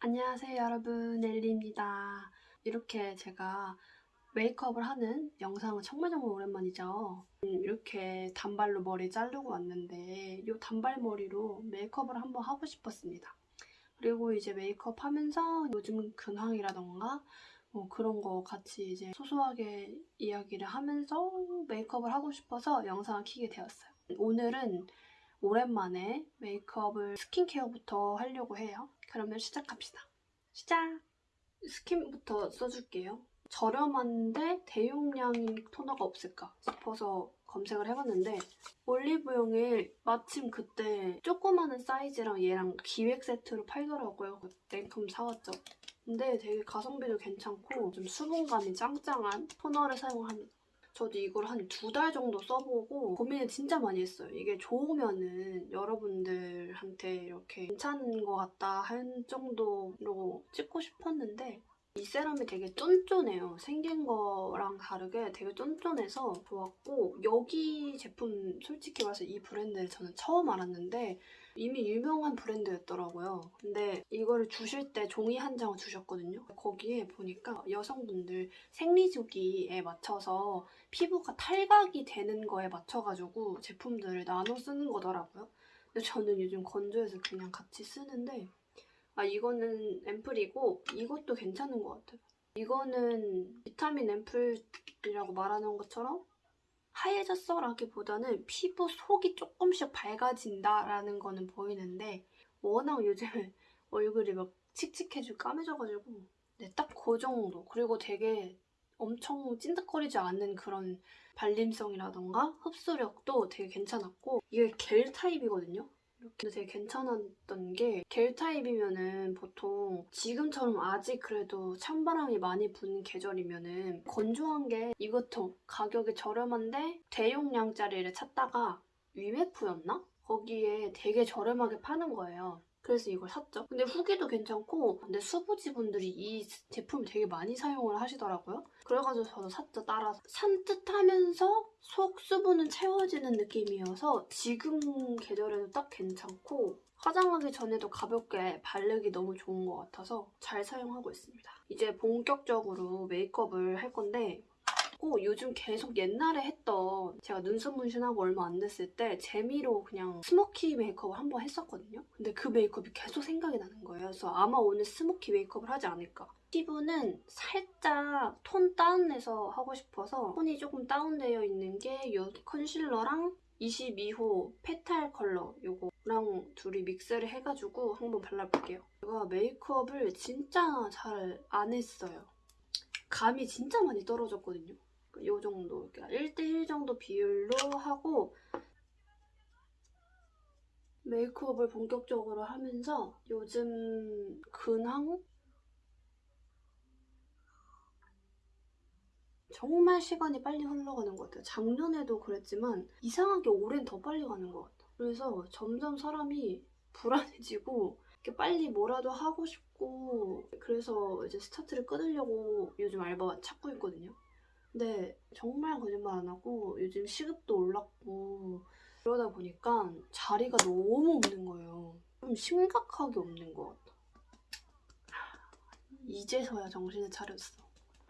안녕하세요 여러분. 엘리입니다. 이렇게 제가 메이크업을 하는 영상은 정말 정말 오랜만이죠. 음, 이렇게 단발로 머리 자르고 왔는데 이 단발머리로 메이크업을 한번 하고 싶었습니다. 그리고 이제 메이크업 하면서 요즘 근황이라던가 뭐 그런 거 같이 이제 소소하게 이야기를 하면서 메이크업을 하고 싶어서 영상을 켜게 되었어요. 오늘은 오랜만에 메이크업을 스킨케어부터 하려고 해요. 그러면 시작합시다. 시작! 스킨부터 써줄게요. 저렴한데 대용량인 토너가 없을까 싶어서 검색을 해봤는데 올리브영에 마침 그때 조그마한 사이즈랑 얘랑 기획 세트로 팔더라고요. 냉큼 사왔죠. 근데 되게 가성비도 괜찮고 좀 수분감이 짱짱한 토너를 사용합니다. 저도 이걸 한 두 달 정도 써보고 고민을 진짜 많이 했어요. 이게 좋으면은 여러분들한테 이렇게 괜찮은 것 같다 할 정도로 찍고 싶었는데 이 세럼이 되게 쫀쫀해요. 생긴 거랑 다르게 되게 쫀쫀해서 좋았고 여기 제품 솔직히 말해서 이 브랜드를 저는 처음 알았는데 이미 유명한 브랜드였더라고요. 근데 이거를 주실 때 종이 한 장을 주셨거든요. 거기에 보니까 여성분들 생리주기에 맞춰서 피부가 탈각이 되는 거에 맞춰가지고 제품들을 나눠 쓰는 거더라고요. 근데 저는 요즘 건조해서 그냥 같이 쓰는데 아 이거는 앰플이고 이것도 괜찮은 것 같아요. 이거는 비타민 앰플이라고 말하는 것처럼 하얘졌어 라기보다는 피부 속이 조금씩 밝아진다라는 거는 보이는데 워낙 요즘 얼굴이 막 칙칙해지고 까매져가지고 네, 딱 그 정도 그리고 되게 엄청 찐득거리지 않는 그런 발림성이라던가 흡수력도 되게 괜찮았고 이게 겔 타입이거든요 이렇게 되게 괜찮았던 게 겔 타입이면은 보통 지금처럼 아직 그래도 찬바람이 많이 부는 계절이면은 건조한 게 이것도 가격이 저렴한데 대용량짜리를 찾다가 위메프였나? 거기에 되게 저렴하게 파는 거예요. 그래서 이걸 샀죠. 근데 후기도 괜찮고 근데 수부지분들이 이 제품을 되게 많이 사용을 하시더라고요. 그래가지고 저도 샀죠, 따라서. 산뜻하면서 속 수분은 채워지는 느낌이어서 지금 계절에도 딱 괜찮고 화장하기 전에도 가볍게 바르기 너무 좋은 것 같아서 잘 사용하고 있습니다. 이제 본격적으로 메이크업을 할 건데 고 요즘 계속 옛날에 했던 제가 눈썹 문신하고 얼마 안 됐을 때 재미로 그냥 smoky 메이크업을 한 번 했었거든요. 근데 그 메이크업이 계속 생각이 나는 거예요. 그래서 아마 오늘 smoky 메이크업을 하지 않을까. 피부는 살짝 tone down해서 하고 싶어서 톤이 조금 다운되어 있는 게 이 컨실러랑 22호 페탈 컬러 요거랑 둘이 믹스를 해가지고 한번 발라볼게요. 제가 메이크업을 진짜 잘 안 했어요. 감이 진짜 많이 떨어졌거든요. 이 정도, 1대1 정도 비율로 하고 메이크업을 본격적으로 하면서 요즘 근황? 정말 시간이 빨리 흘러가는 것 같아요. 작년에도 그랬지만 이상하게 올해는 더 빨리 가는 것 같아요. 그래서 점점 사람이 불안해지고 이렇게 빨리 뭐라도 하고 싶고 그래서 이제 스타트를 끊으려고 요즘 알바 찾고 있거든요. 근데 정말 거짓말 안 하고 요즘 시급도 올랐고 그러다 보니까 자리가 너무 없는 거예요. 좀 심각하게 없는 것 같아. 이제서야 정신을 차렸어.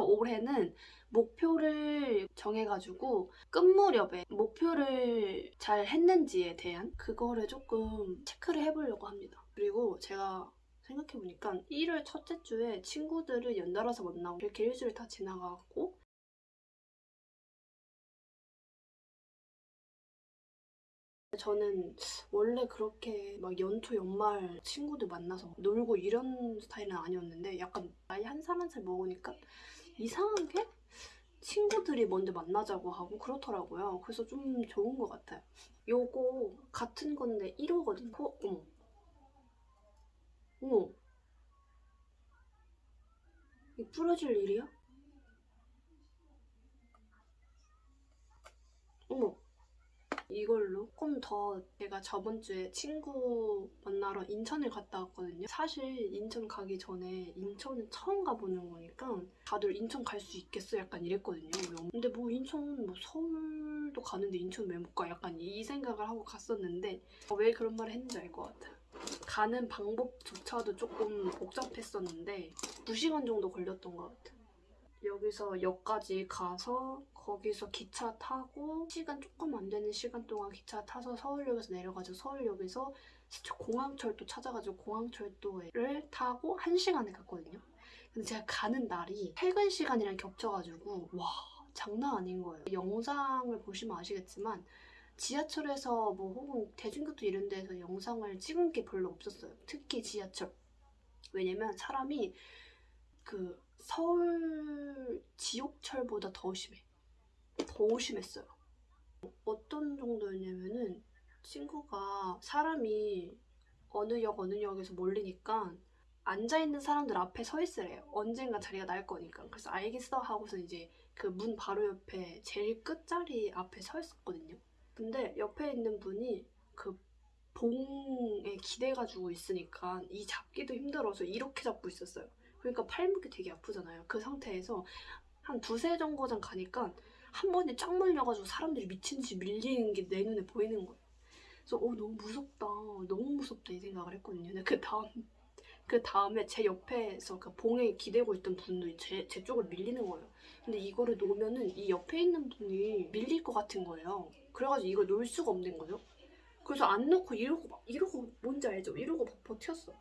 올해는 목표를 정해가지고 끝 무렵에 목표를 잘 했는지에 대한 그거를 조금 체크를 해보려고 합니다. 그리고 제가 생각해보니까 1월 첫째 주에 친구들을 연달아서 만나고 이렇게 일주일 다 지나가고 저는 원래 그렇게 막 연초 연말 친구들 만나서 놀고 이런 스타일은 아니었는데 약간 나이 한 살 한 살 먹으니까 이상하게 친구들이 먼저 만나자고 하고 그렇더라고요. 그래서 좀 좋은 것 같아요. 요거 같은 건데 1호거든요. 어, 어머. 어머. 이 부러질 일이야? 어머. 이걸로 조금 더 제가 저번 주에 친구 만나러 인천을 갔다 왔거든요. 사실 인천 가기 전에 인천은 처음 가보는 거니까 다들 인천 갈 수 있겠어? 약간 이랬거든요. 근데 뭐 인천 뭐 서울도 가는데 인천 왜 못 가? 약간 이 생각을 하고 갔었는데 왜 그런 말을 했는지 알 것 같아요. 가는 방법조차도 조금 복잡했었는데 2시간 정도 걸렸던 것 같아요. 여기서 역까지 가서 거기서 기차 타고 시간 조금 안 되는 시간 동안 기차 타서 서울역에서 내려가지고 서울역에서 공항철도 찾아가지고 공항철도를 타고 1시간을 갔거든요. 근데 제가 가는 날이 퇴근 시간이랑 겹쳐가지고 와 장난 아닌 거예요. 영상을 보시면 아시겠지만 지하철에서 뭐 혹은 대중교통 이런 데서 영상을 찍은 게 별로 없었어요. 특히 지하철. 왜냐면 사람이 그 서울 지옥철보다 더 심해. 더 심했어요. 어떤 정도였냐면은 친구가 사람이 어느 역 어느 역에서 몰리니까 앉아있는 사람들 앞에 서 있으래요. 언젠가 자리가 날 거니까. 그래서 알겠어 하고서 이제 그 문 바로 옆에 제일 끝자리 앞에 서 있었거든요. 근데 옆에 있는 분이 그 봉에 기대가지고 있으니까 이 잡기도 힘들어서 이렇게 잡고 있었어요. 그러니까 팔목이 되게 아프잖아요. 그 상태에서 한 두세 정거장 가니까 한 번에 쫙 몰려가지고 사람들이 미친 듯이 밀리는 게 내 눈에 보이는 거예요. 그래서 어 너무 무섭다, 너무 무섭다 이 생각을 했거든요. 그 다음 그 다음에 제 옆에서 그 봉에 기대고 있던 분도 제, 제 쪽으로 밀리는 거예요. 근데 이거를 놓으면은 이 옆에 있는 분이 밀릴 것 같은 거예요. 그래가지고 이걸 놓을 수가 없는 거죠. 그래서 안 놓고 이러고 막 이러고 뭔지 알죠? 이러고 막 버텼어.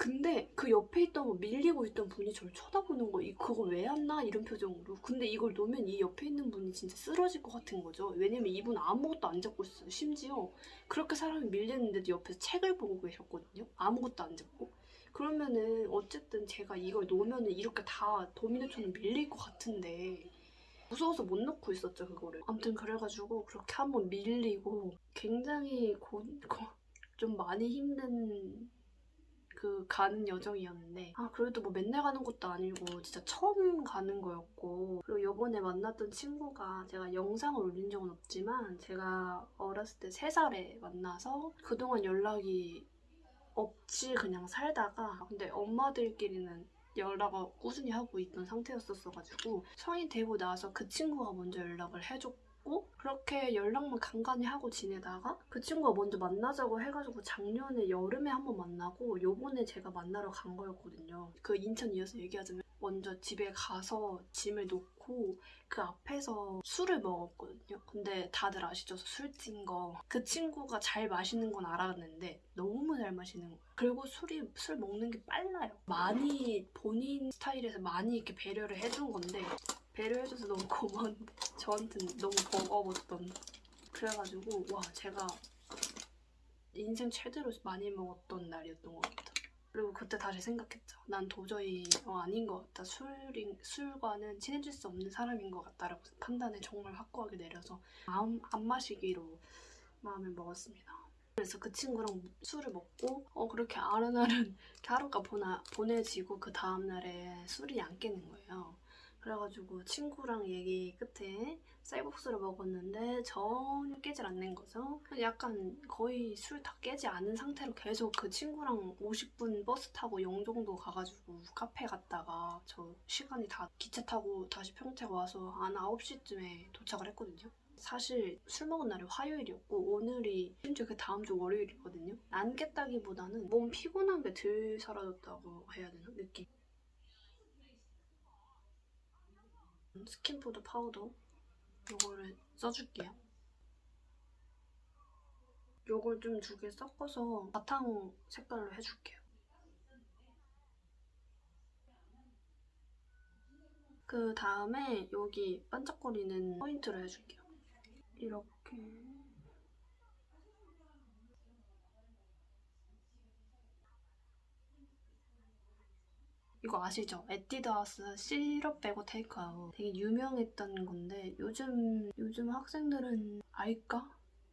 근데 그 옆에 있던 거 밀리고 있던 분이 저를 쳐다보는 거, 이 그거 왜 안 나? 이런 표정으로. 근데 이걸 놓으면 이 옆에 있는 분이 진짜 쓰러질 것 같은 거죠. 왜냐면 이분 아무것도 안 잡고 있어요. 심지어 그렇게 사람이 밀리는데도 옆에서 책을 보고 계셨거든요. 아무것도 안 잡고. 그러면은 어쨌든 제가 이걸 놓으면은 이렇게 다 도미노처럼 밀릴 것 같은데 무서워서 못 넣고 있었죠 그거를 아무튼 그래가지고 그렇게 한번 밀리고 굉장히 고, 고, 좀 많이 힘든 그 가는 여정이었는데 아 그래도 뭐 맨날 가는 것도 아니고 진짜 처음 가는 거였고 그리고 요번에 만났던 친구가 제가 영상을 올린 적은 없지만 제가 어렸을 때 3살에 만나서 그동안 연락이 없이 그냥 살다가 근데 엄마들끼리는 연락을 꾸준히 하고 있던 상태였었어가지고 성인 되고 나서 그 친구가 먼저 연락을 해줬고 그렇게 연락만 간간히 하고 지내다가 그 친구가 먼저 만나자고 해가지고 작년에 여름에 한번 만나고 요번에 제가 만나러 간 거였거든요. 그 인천 이어서 얘기하자면 먼저 집에 가서 짐을 놓고 그 앞에서 술을 먹었거든요. 근데 다들 아시죠? 술찐 거. 그 친구가 잘 마시는 건 알았는데 너무 잘 마시는 거예요. 그리고 술이 술 먹는 게 빨라요. 많이 본인 스타일에서 많이 이렇게 배려를 해준 건데 배려해줘서 너무 고마운데 저한테는 너무 버거웠던 그래가지고 와 제가 인생 최대로 많이 먹었던 날이었던 것 같아요. 그리고 그때 다시 생각했죠. 난 도저히 어, 아닌 것 같다. 술인, 술과는 친해질 수 없는 사람인 것 같다라고 판단을 정말 확고하게 내려서 마음 안 마시기로 마음을 먹었습니다. 그래서 그 친구랑 술을 먹고 어 그렇게 아른아른 하루가 보나, 보내지고 그 다음날에 술이 안 깨는 거예요. 그래가지고 친구랑 얘기 끝에 쌀국수를 먹었는데 전혀 깨질 않는 거죠. 약간 거의 술 다 깨지 않은 상태로 계속 그 친구랑 50분 버스 타고 영종도 가가지고 카페 갔다가 저 시간이 다 기차 타고 다시 평택 와서 한 9시쯤에 도착을 했거든요. 사실 술 먹은 날이 화요일이었고 오늘이 심지어 그 다음 주 월요일이거든요. 안 깼다기보다는 몸 피곤한 게 덜 사라졌다고 해야 되나? 느낌. 스킨푸드 파우더 요거를 써줄게요. 요걸 좀 두 개 섞어서 바탕 색깔로 해줄게요. 그 다음에 여기 반짝거리는 포인트를 해줄게요. 이렇게 이거 아시죠? 에뛰드하우스 시럽 빼고 테이크아웃 되게 유명했던 건데 요즘 요즘 학생들은 알까?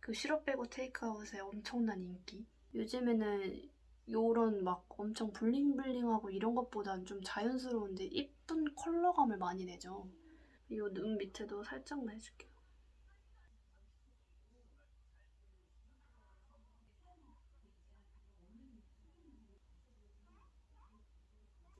그 시럽 빼고 테이크아웃의 엄청난 인기 요즘에는 요런 막 엄청 블링블링하고 이런 것보단 좀 자연스러운데 이쁜 컬러감을 많이 내죠 이 눈 밑에도 살짝만 해줄게요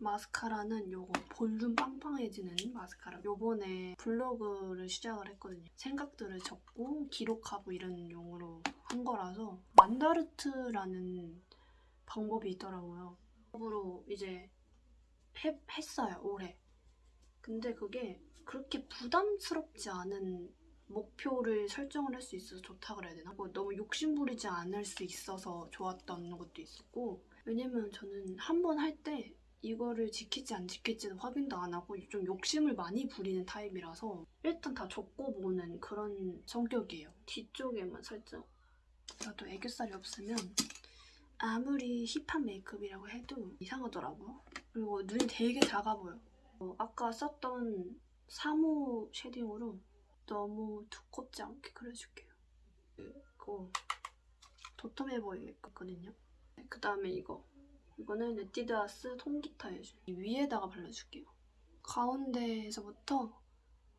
마스카라는 요거 볼륨 빵빵해지는 마스카라 요번에 블로그를 시작을 했거든요 생각들을 적고 기록하고 이런 용으로 한 거라서 만다르트라는 방법이 있더라고요. 방법으로 이제 해- 했어요 올해. 근데 그게 그렇게 부담스럽지 않은 목표를 설정을 할 수 있어서 좋다 그래야 되나? 뭐 너무 욕심부리지 않을 수 있어서 좋았던 것도 있었고 왜냐면 저는 한 번 할 때 이거를 지킬지 안 지킬지는 확인도 안 하고 좀 욕심을 많이 부리는 타입이라서 일단 다 적고 보는 그런 성격이에요. 뒤쪽에만 살짝 저도 애교살이 없으면 아무리 hip한 메이크업이라고 해도 이상하더라고요. 그리고 눈이 되게 작아 보여. 어, 아까 썼던 3호 shading으로 너무 두껍지 않게 그려줄게요. 그리고 도톰해 보이겠거든요. 그 다음에 이거. 이거는 에뛰드하우스 통기타. 이 위에다가 발라줄게요. 가운데에서부터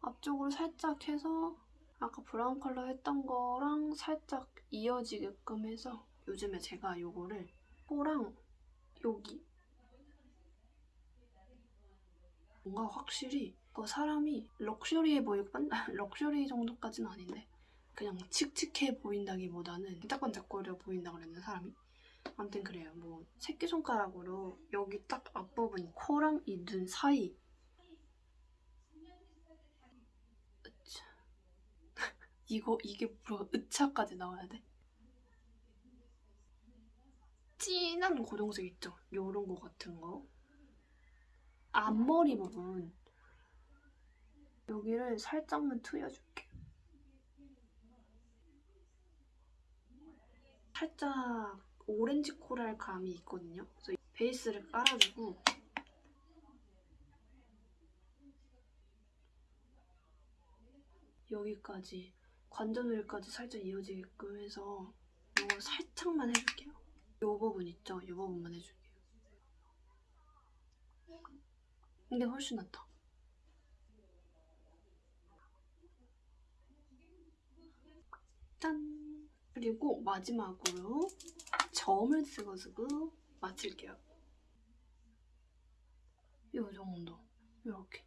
앞쪽으로 살짝 해서 아까 브라운 컬러 했던 거랑 살짝 이어지게끔 해서 요즘에 제가 요거를 코랑 여기 뭔가 확실히 그 사람이 럭셔리해 보이고 럭셔리 정도까지는 아닌데 그냥 칙칙해 보인다기보다는 반짝반짝거려 보인다 그랬나 사람이 아무튼 그래요. 뭐 새끼손가락으로 여기 딱 앞부분 코랑 이 눈 사이. 이거 이게 뭐야 으차까지 나와야 돼? 진한 고동색 있죠? 요런 거 같은 거. 앞머리 부분. 여기를 살짝만 트여줄게. 살짝 오렌지 코랄 감이 있거든요. 그래서 베이스를 깔아주고 여기까지 관전 부위까지 살짝 이어지게끔 해서 이거 살짝만 해줄게요. 이 부분 있죠? 이 부분만 해줄게요. 이게 훨씬 낫다. 짠! 그리고 마지막으로 점을 찍어주고 마칠게요. 요 정도. 이렇게.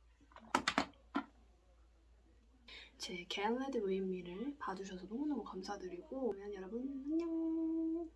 제 겟레드 웨이미를 봐주셔서 너무너무 감사드리고 그러면 여러분 안녕!